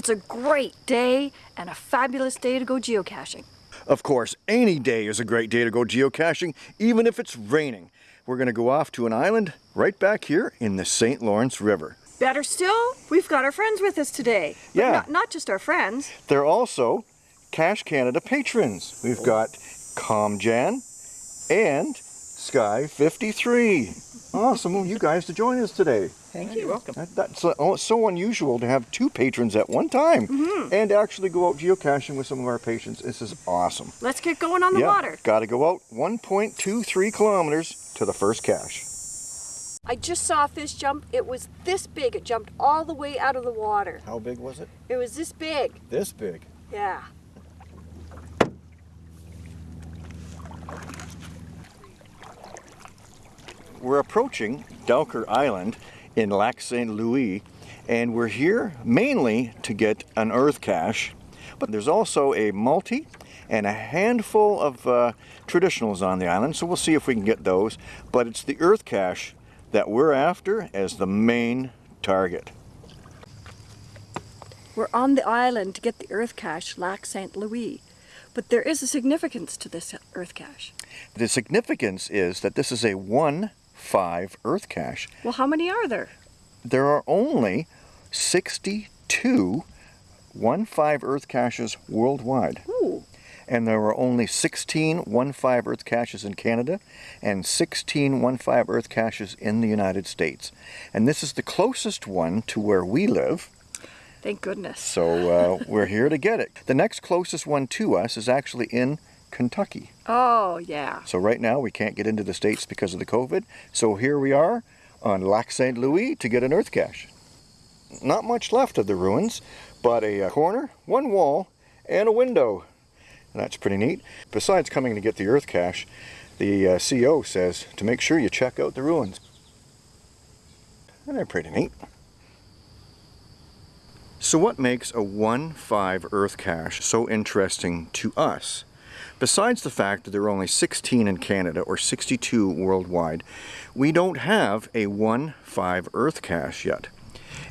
It's a great day and a fabulous day to go geocaching. Of course, any day is a great day to go geocaching, even if it's raining. We're going to go off to an island right back here in the St. Lawrence River. Better still, we've got our friends with us today. But Yeah. Not, not just our friends. They're also Cache Canada patrons. We've got ComJan and Sky53. Awesome of you guys to join us today. Thank you. welcome. That, that's uh, oh, so unusual to have two patrons at one time and actually go out geocaching with some of our patrons. This is awesome. Let's get going on the water. Got to go out 1.23 kilometers to the first cache. I just saw a fish jump. It was this big. It jumped all the way out of the water. How big was it? It was this big. This big. Yeah. We're approaching Dowker Island in Lac Saint Louis, and we're here mainly to get an earth cache, but there's also a multi and a handful of uh, traditionals on the island, so we'll see if we can get those. But it's the earth cache that we're after as the main target. We're on the island to get the earth cache, Lac Saint Louis. But there is a significance to this earth cache. The significance is that this is a 1-5 earth cache. Well, how many are there? There are only 62 1-5 earth caches worldwide. Ooh. and there were only 16 1-5 Earth caches in Canada and 16 1-5 Earth caches in the United States. And this is the closest one to where we live, Thank goodness. so uh, we're here to get it. The next closest one to us is actually in Kentucky. Oh, yeah. So right now we can't get into the States because of the COVID, so here we are on Lac Saint Louis to get an Earth cache. Not much left of the ruins, but a uh, corner, one wall, and a window. And that's pretty neat. Besides coming to get the earth cache, the uh, CO says to make sure you check out the ruins. And they're pretty neat. So what makes a 1-5 earth cache so interesting to us? Besides the fact that there are only 16 in Canada or 62 worldwide, we don't have a 1-5 earth cache yet.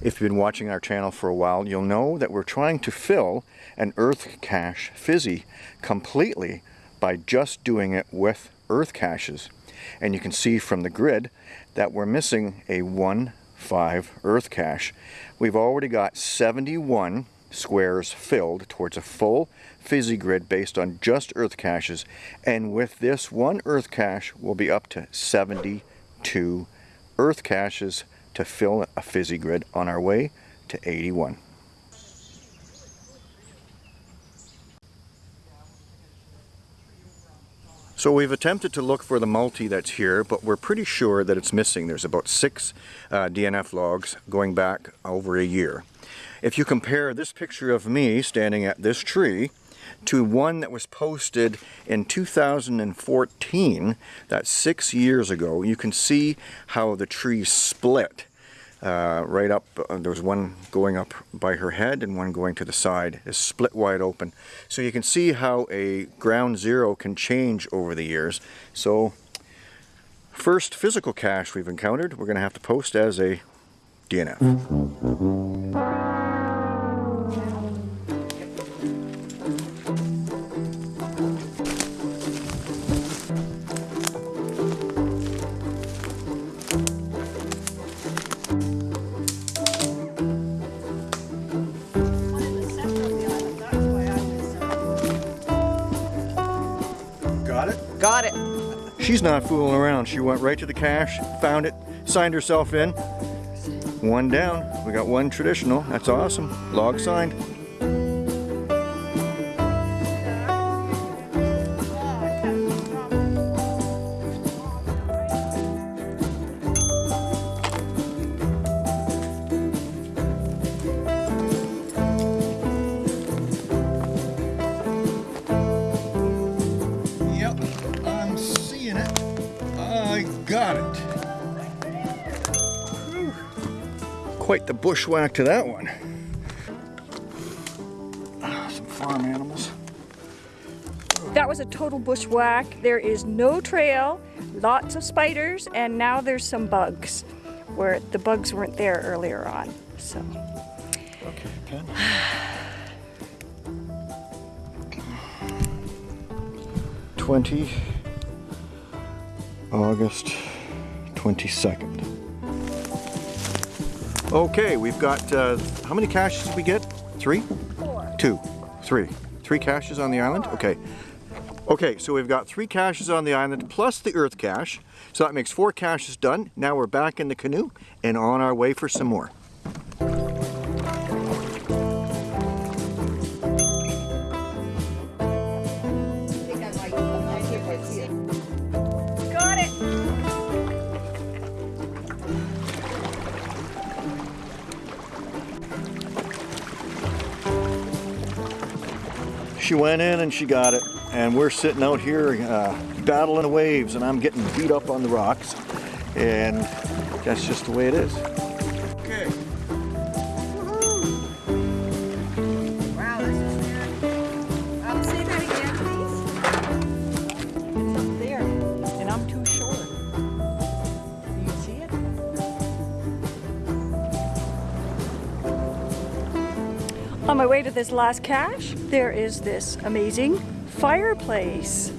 If you've been watching our channel for a while, you'll know that we're trying to fill an earth cache fizzy completely by just doing it with earth caches. And you can see from the grid that we're missing a 1-5 earth cache. We've already got 71 squares filled towards a full fizzy grid based on just earth caches and with this one earth cache we'll be up to 72 earth caches to fill a fizzy grid on our way to 81. So we've attempted to look for the multi that's here, but we're pretty sure that it's missing. There's about six uh, DNF logs going back over a year. If you compare this picture of me standing at this tree to one that was posted in 2014, that's six years ago, you can see how the tree split. Uh, right up, uh, there was one going up by her head and one going to the side, is split wide open. So you can see how a ground zero can change over the years. So first physical cache we've encountered, we're going to have to post as a DNF. Got it? She's not fooling around. She went right to the cache, found it, signed herself in. One down. We got one traditional. That's awesome. Log signed. Got it. Whew. Quite the bushwhack to that one. Ah, Some farm animals. That was a total bushwhack. There is no trail, lots of spiders, and now there's some bugs where the bugs weren't there earlier on. So Pen? Twenty August twenty-second. Okay, we've got uh, how many caches did we get? Three? Four. Two, three. Three caches on the island? Okay. Okay, so we've got three caches on the island plus the earth cache. So that makes four caches done. Now we're back in the canoe and on our way for some more. She went in and she got it. And we're sitting out here uh, battling the waves and I'm getting beat up on the rocks. And that's just the way it is. On my way to this last cache, there is this amazing fireplace.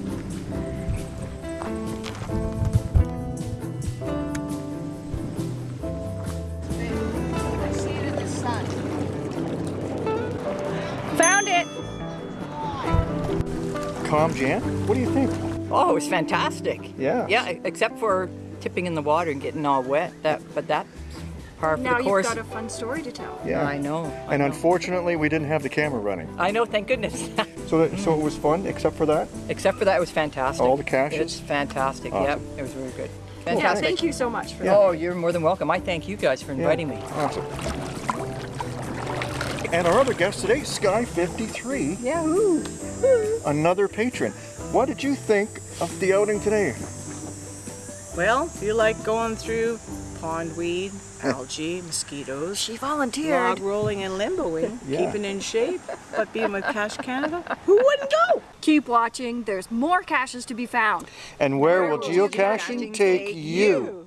I see it in the sun. Found it! ComJan, what do you think? Oh, it was fantastic. Yeah. Yeah, except for tipping in the water and getting all wet. That, but that's par for Now the course. you've got a fun story to tell. Yeah. I know. I And know. unfortunately, we didn't have the camera running. I know. Thank goodness. So, that, so it was fun, except for that. except for that, it was fantastic. All the cache. It's fantastic. Awesome. Yep, it was really good. Yeah, Fantastic. thank you so much for Yeah. Oh, you're more than welcome. I thank you guys for inviting me. Awesome. And our other guest today, Sky 53, Yahoo! another patron. What did you think of the outing today? Well, you like going through pondweed, algae, mosquitoes, She log rolling and limboing, Yeah. keeping in shape, but being with Cache Canada, who wouldn't go? Keep watching. There's more caches to be found. And where, will will geocaching geocaching take take you?